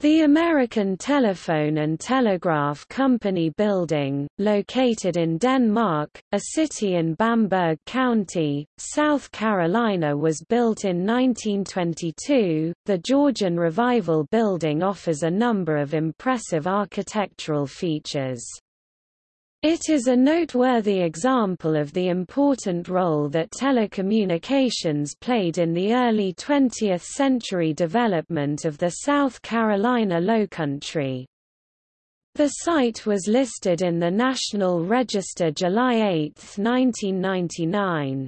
The American Telephone and Telegraph Company building, located in Denmark, a city in Bamberg County, South Carolina was built in 1922. The Georgian Revival building offers a number of impressive architectural features. It is a noteworthy example of the important role that telecommunications played in the early 20th century development of the South Carolina Lowcountry. The site was listed in the National Register July 8, 1999.